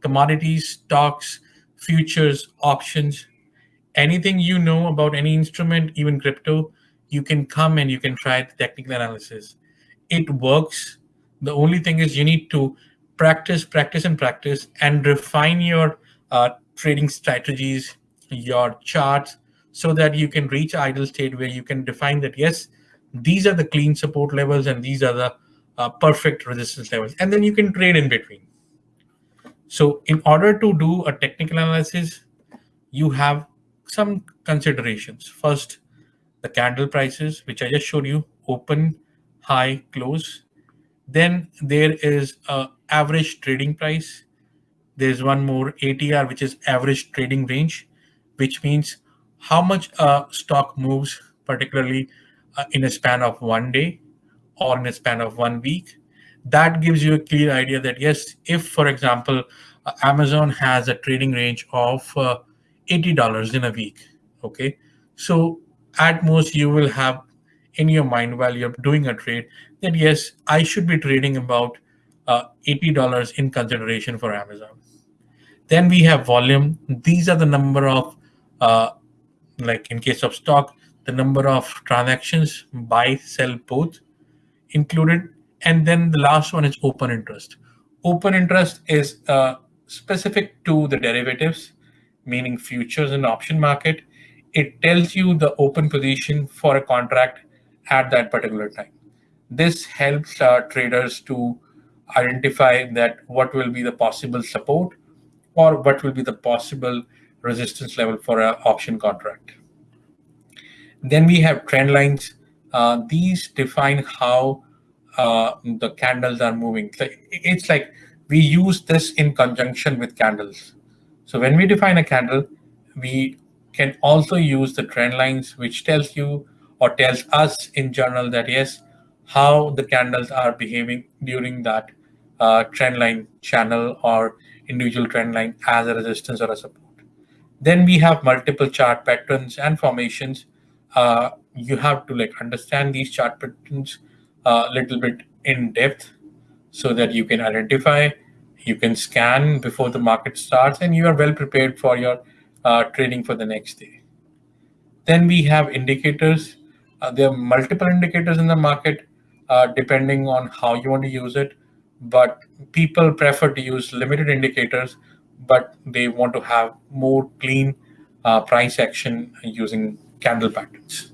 commodities, stocks, futures, options, anything you know about any instrument, even crypto, you can come and you can try the technical analysis. It works. The only thing is you need to practice, practice, and practice and refine your uh, trading strategies, your charts, so that you can reach idle state where you can define that, yes, these are the clean support levels and these are the uh, perfect resistance levels. And then you can trade in between. So in order to do a technical analysis, you have some considerations. First, the candle prices, which I just showed you, open, high, close. Then there is a average trading price. There's one more ATR, which is average trading range, which means how much a stock moves, particularly uh, in a span of one day or in a span of one week. That gives you a clear idea that yes, if, for example, uh, Amazon has a trading range of uh, $80 in a week, okay? So at most you will have in your mind while you're doing a trade that yes, I should be trading about uh, $80 in consideration for Amazon. Then we have volume. These are the number of, uh, like in case of stock, the number of transactions, buy, sell, both included. And then the last one is open interest. Open interest is uh, specific to the derivatives, meaning futures and option market. It tells you the open position for a contract at that particular time. This helps our traders to identify that what will be the possible support or what will be the possible resistance level for an option contract. Then we have trend lines. Uh, these define how uh, the candles are moving. It's like we use this in conjunction with candles. So when we define a candle, we can also use the trend lines, which tells you or tells us in general that yes, how the candles are behaving during that uh, trend line channel or individual trend line as a resistance or a support. Then we have multiple chart patterns and formations uh, you have to like understand these chart patterns a little bit in depth so that you can identify, you can scan before the market starts, and you are well prepared for your uh, trading for the next day. Then we have indicators. Uh, there are multiple indicators in the market uh, depending on how you want to use it, but people prefer to use limited indicators, but they want to have more clean uh, price action using candle patterns.